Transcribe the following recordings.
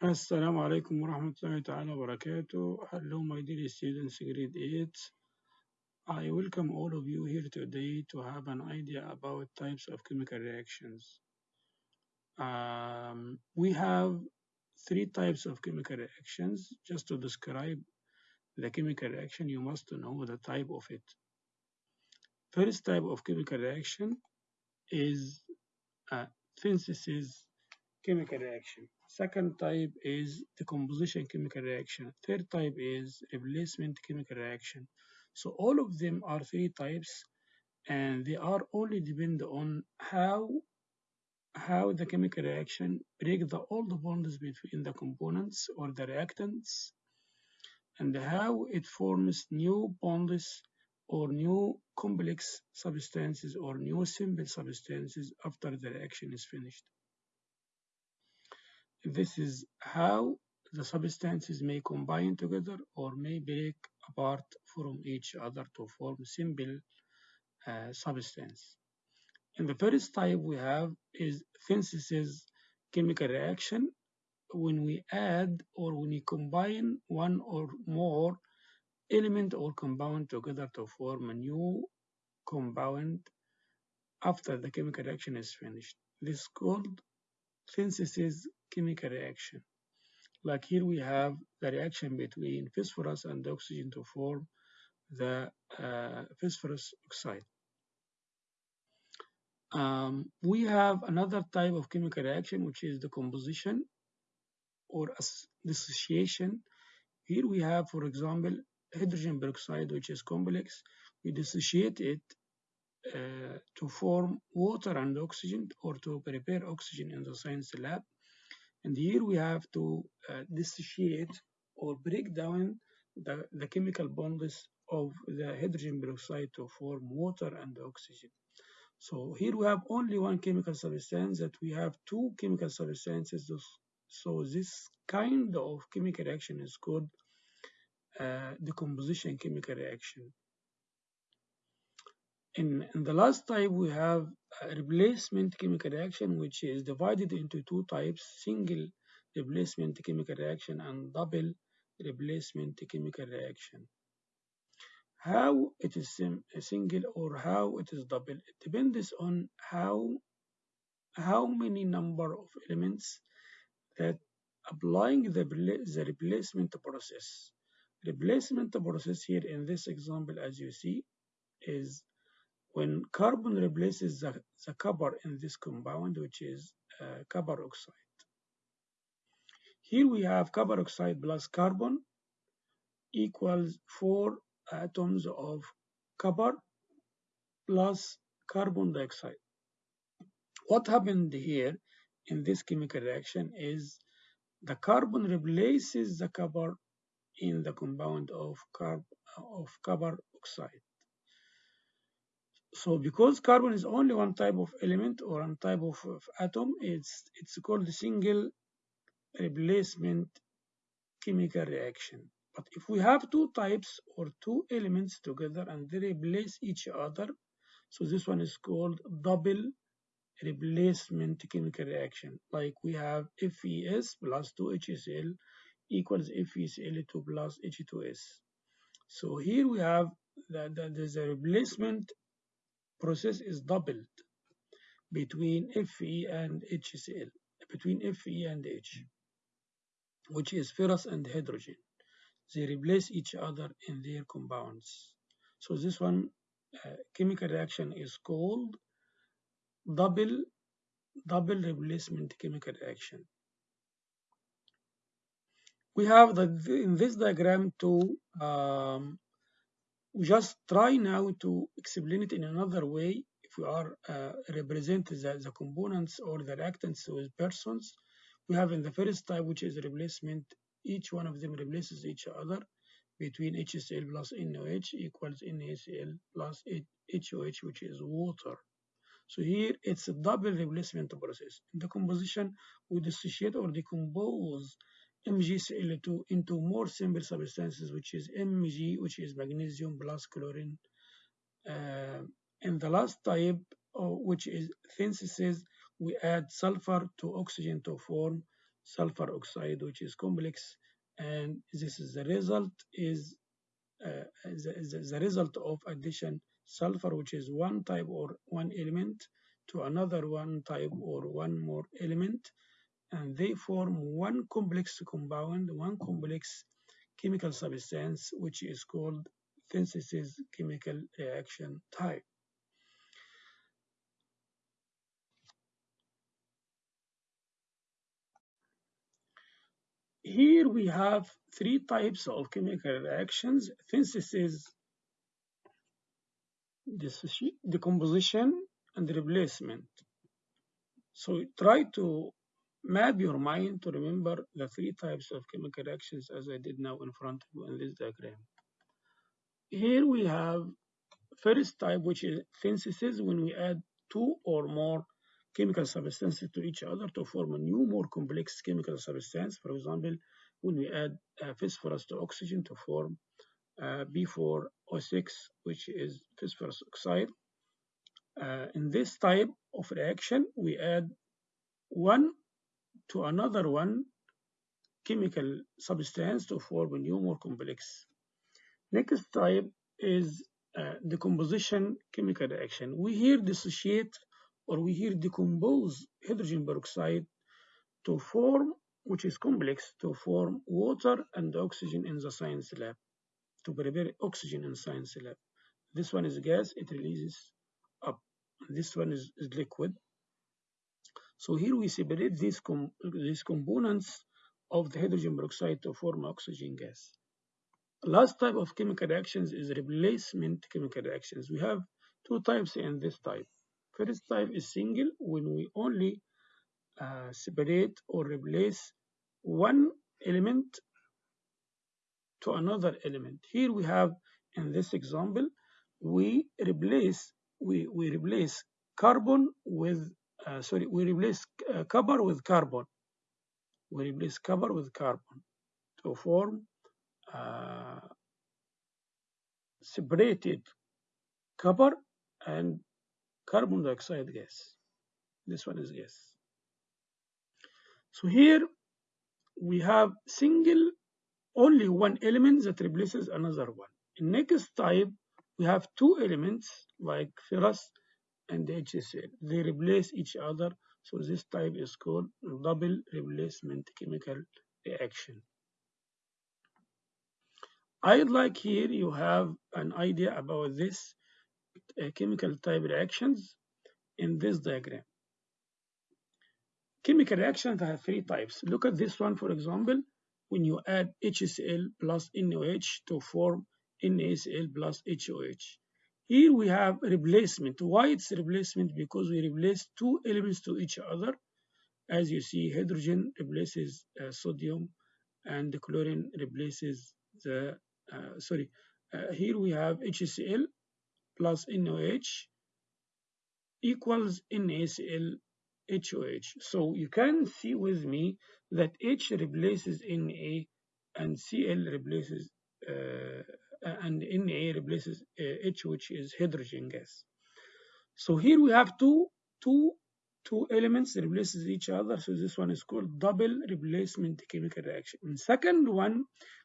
Assalamu alaikum warahmatullahi ta'ala wabarakatuh. Hello, my dear students, grade 8. I welcome all of you here today to have an idea about types of chemical reactions. Um, we have three types of chemical reactions. Just to describe the chemical reaction, you must know the type of it. First type of chemical reaction is a synthesis chemical reaction. Second type is the composition chemical reaction. Third type is replacement chemical reaction. So all of them are three types and they are only depend on how how the chemical reaction break the the bonds between the components or the reactants and how it forms new bonds or new complex substances or new simple substances after the reaction is finished. This is how the substances may combine together or may break apart from each other to form simple uh, substance. And the first type we have is synthesis chemical reaction when we add or when we combine one or more element or compound together to form a new compound after the chemical reaction is finished. This is called synthesis chemical reaction. Like here we have the reaction between phosphorus and oxygen to form the uh, phosphorus oxide. Um, we have another type of chemical reaction which is the composition or dissociation. Here we have, for example, hydrogen peroxide which is complex. We dissociate it uh, to form water and oxygen or to prepare oxygen in the science lab. And here we have to uh, dissociate or break down the, the chemical bonds of the hydrogen peroxide to form water and oxygen. So here we have only one chemical substance that we have two chemical substances. So this kind of chemical reaction is called uh, decomposition chemical reaction. In, in the last type, we have a replacement chemical reaction, which is divided into two types, single replacement chemical reaction and double replacement chemical reaction. How it is uh, single or how it is double, it depends on how, how many number of elements that applying the, the replacement process. Replacement process here in this example, as you see, is when carbon replaces the, the copper in this compound, which is uh, copper oxide. Here we have copper oxide plus carbon equals four atoms of copper plus carbon dioxide. What happened here in this chemical reaction is the carbon replaces the copper in the compound of, carb, of copper oxide. So because carbon is only one type of element or one type of, of atom, it's, it's called single replacement chemical reaction. But if we have two types or two elements together and they replace each other, so this one is called double replacement chemical reaction. Like we have FeS plus 2HCl equals FeCl2 plus H2S. So here we have that the, there's a replacement process is doubled between Fe and HCl, between Fe and H, which is ferrous and hydrogen. They replace each other in their compounds. So this one uh, chemical reaction is called double double replacement chemical reaction. We have the, in this diagram to um, just try now to explain it in another way. If we are uh, represent the, the components or the reactants with persons we have in the first type which is replacement each one of them replaces each other between HCl plus NOH equals NaCl plus HOH which is water. So here it's a double replacement process. In the composition we dissociate or decompose MgCl2 into more simple substances, which is Mg, which is magnesium plus chlorine. Uh, and the last type, uh, which is synthesis, we add sulfur to oxygen to form sulfur oxide, which is complex, and this is the result is uh, the, the, the result of addition sulfur, which is one type or one element, to another one type or one more element, and they form one complex compound, one complex chemical substance, which is called synthesis chemical reaction type. Here we have three types of chemical reactions, synthesis, decomposition, and replacement. So try to map your mind to remember the three types of chemical reactions as I did now in front of you in this diagram. Here we have first type, which is synthesis, when we add two or more chemical substances to each other to form a new, more complex chemical substance. For example, when we add uh, phosphorus to oxygen to form uh, P4O6, which is phosphorus oxide. Uh, in this type of reaction, we add one to another one chemical substance to form a new, more complex. Next type is uh, decomposition chemical reaction. We here dissociate or we here decompose hydrogen peroxide to form, which is complex, to form water and oxygen in the science lab, to prepare oxygen in science lab. This one is gas, it releases up. This one is, is liquid. So here we separate these, com these components of the hydrogen peroxide to form oxygen gas. Last type of chemical reactions is replacement chemical reactions. We have two types in this type. First type is single when we only uh, separate or replace one element to another element. Here we have in this example, we replace we, we replace carbon with uh, sorry we replace uh, copper with carbon. We replace copper with carbon to form uh, separated copper and carbon dioxide gas. This one is gas. So here we have single only one element that replaces another one. In next type, we have two elements like ferrous and HCl. They replace each other. So this type is called double replacement chemical reaction. I'd like here you have an idea about this uh, chemical type reactions in this diagram. Chemical reactions have three types. Look at this one, for example, when you add HCl plus NaOH to form NaCl plus HOH. Here we have replacement. Why it's replacement? Because we replace two elements to each other. As you see, hydrogen replaces uh, sodium and the chlorine replaces the, uh, sorry, uh, here we have HCl plus NaOH equals NaCl HOH. So you can see with me that H replaces Na and Cl replaces uh, and Na replaces uh, H, which is hydrogen gas. So here we have two, two, two elements that replaces each other. So this one is called double replacement chemical reaction. And second one,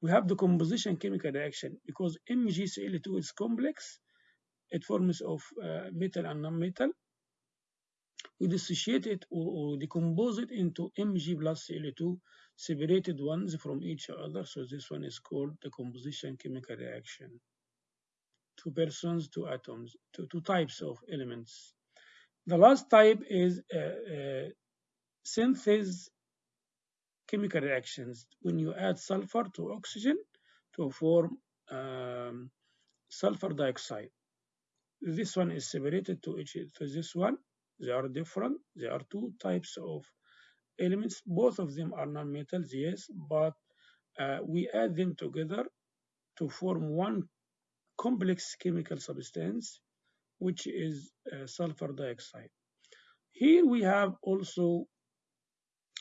we have the composition chemical reaction because MgCl2 is complex. It forms of uh, metal and non-metal we dissociate it or, or, decompose it into Mg plus Cl2 separated ones from each other. So this one is called the composition chemical reaction. Two persons, two atoms, two, two types of elements. The last type is uh, uh, synthesis chemical reactions. When you add sulfur to oxygen to form um, sulfur dioxide. This one is separated to each to this one they are different. There are two types of elements. Both of them are non-metals, yes, but uh, we add them together to form one complex chemical substance, which is uh, sulfur dioxide. Here we have also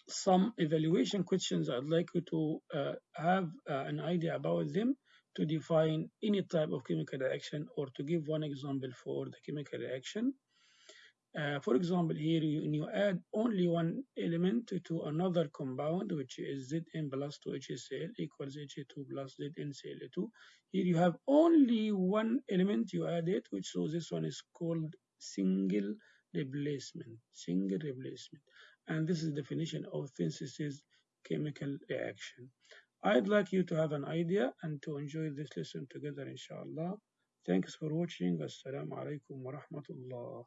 some evaluation questions I'd like you to uh, have uh, an idea about them to define any type of chemical reaction or to give one example for the chemical reaction. Uh, for example, here you, you add only one element to another compound, which is Zn plus 2HCl equals H2 plus ZnCl2. Here you have only one element you add it, which so this one is called single replacement. Single replacement. And this is definition of synthesis chemical reaction. I'd like you to have an idea and to enjoy this lesson together, inshallah. Thanks for watching. Assalamu alaikum wa rahmatullah.